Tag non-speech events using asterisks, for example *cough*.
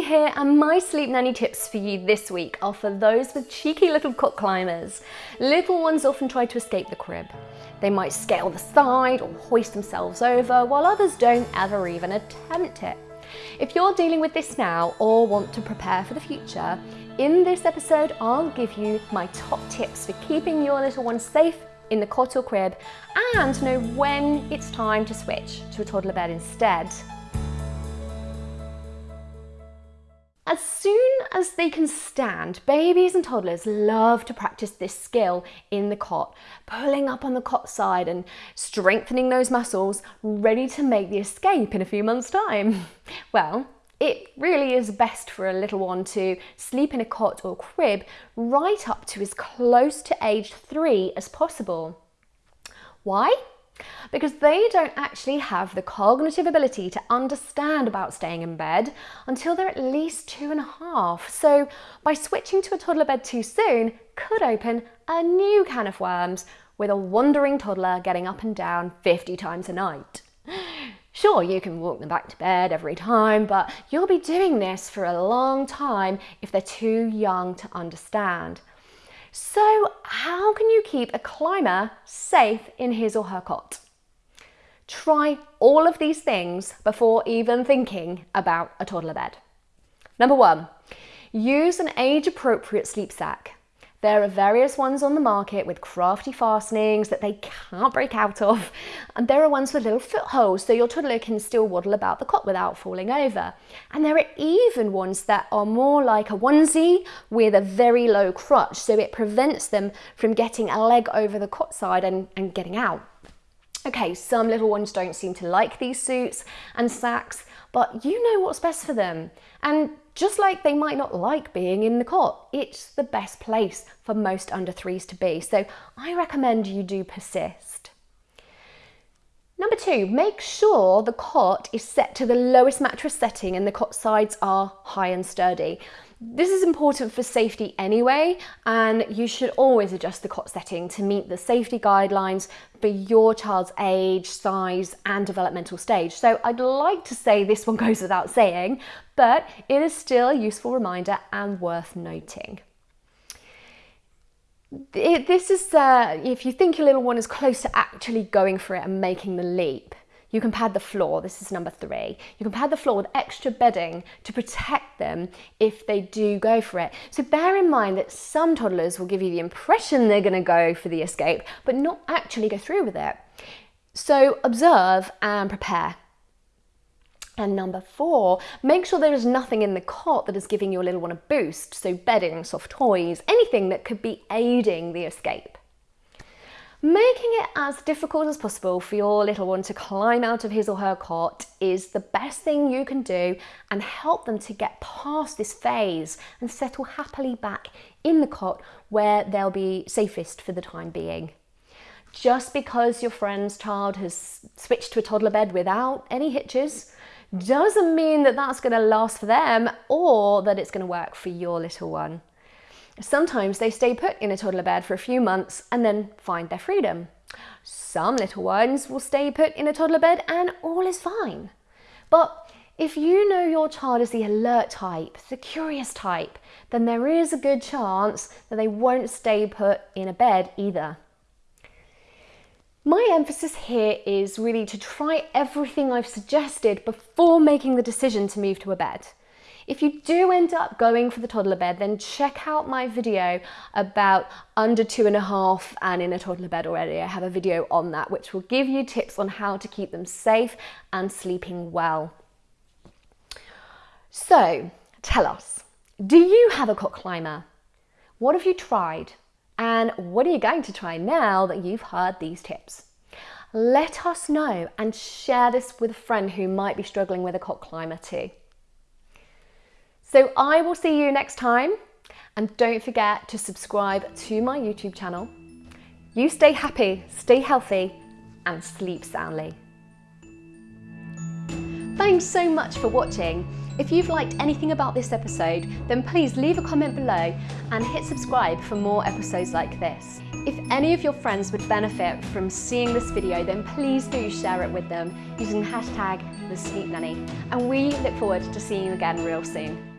Here and my sleep nanny tips for you this week are for those with cheeky little cot climbers. Little ones often try to escape the crib. They might scale the side or hoist themselves over while others don't ever even attempt it. If you're dealing with this now or want to prepare for the future, in this episode I'll give you my top tips for keeping your little one safe in the cot or crib and know when it's time to switch to a toddler bed instead. As soon as they can stand, babies and toddlers love to practice this skill in the cot, pulling up on the cot side and strengthening those muscles, ready to make the escape in a few months' time. *laughs* Well, it really is best for a little one to sleep in a cot or crib right up to as close to age three as possible. Why? Because they don't actually have the cognitive ability to understand about staying in bed until they're at least two and a half. So by switching to a toddler bed too soon could open a new can of worms with a wandering toddler getting up and down 50 times a night. Sure, you can walk them back to bed every time, but you'll be doing this for a long time if they're too young to understand. So how can you keep a climber safe in his or her cot? Try all of these things before even thinking about a toddler bed. Number one, use an age-appropriate sleep sack. There are various ones on the market with crafty fastenings that they can't break out of. And there are ones with little footholes so your toddler can still waddle about the cot without falling over. And there are even ones that are more like a onesie with a very low crotch so it prevents them from getting a leg over the cot side and, and getting out. Okay, some little ones don't seem to like these suits and sacks, but you know what's best for them. And just like they might not like being in the cot, it's the best place for most under threes to be. So I recommend you do persist. Number two, make sure the cot is set to the lowest mattress setting and the cot sides are high and sturdy. This is important for safety anyway, and you should always adjust the cot setting to meet the safety guidelines for your child's age, size, and developmental stage. So I'd like to say this one *laughs* goes without saying, but it is still a useful reminder and worth noting. This is, uh, if you think your little one is close to actually going for it and making the leap, you can pad the floor, this is number three. You can pad the floor with extra bedding to protect them if they do go for it. So bear in mind that some toddlers will give you the impression they're gonna go for the escape, but not actually go through with it. So observe and prepare. And number four, make sure there is nothing in the cot that is giving your little one a boost. So bedding, soft toys, anything that could be aiding the escape. Making it as difficult as possible for your little one to climb out of his or her cot is the best thing you can do and help them to get past this phase and settle happily back in the cot where they'll be safest for the time being. Just because your friend's child has switched to a toddler bed without any hitches doesn't mean that that's going to last for them or that it's going to work for your little one. Sometimes they stay put in a toddler bed for a few months and then find their freedom. Some little ones will stay put in a toddler bed and all is fine. But if you know your child is the alert type, the curious type, then there is a good chance that they won't stay put in a bed either. My emphasis here is really to try everything I've suggested before making the decision to move to a bed. If you do end up going for the toddler bed, then check out my video about under two and a half and in a toddler bed already. I have a video on that, which will give you tips on how to keep them safe and sleeping well. So tell us, do you have a cot climber? What have you tried? And what are you going to try now that you've heard these tips? Let us know and share this with a friend who might be struggling with a cot climber too. So I will see you next time and don't forget to subscribe to my YouTube channel. You stay happy, stay healthy and sleep soundly. Thanks so much for watching. If you've liked anything about this episode, then please leave a comment below and hit subscribe for more episodes like this. If any of your friends would benefit from seeing this video, then please do share it with them using the hashtag TheSleepNanny. And we look forward to seeing you again real soon.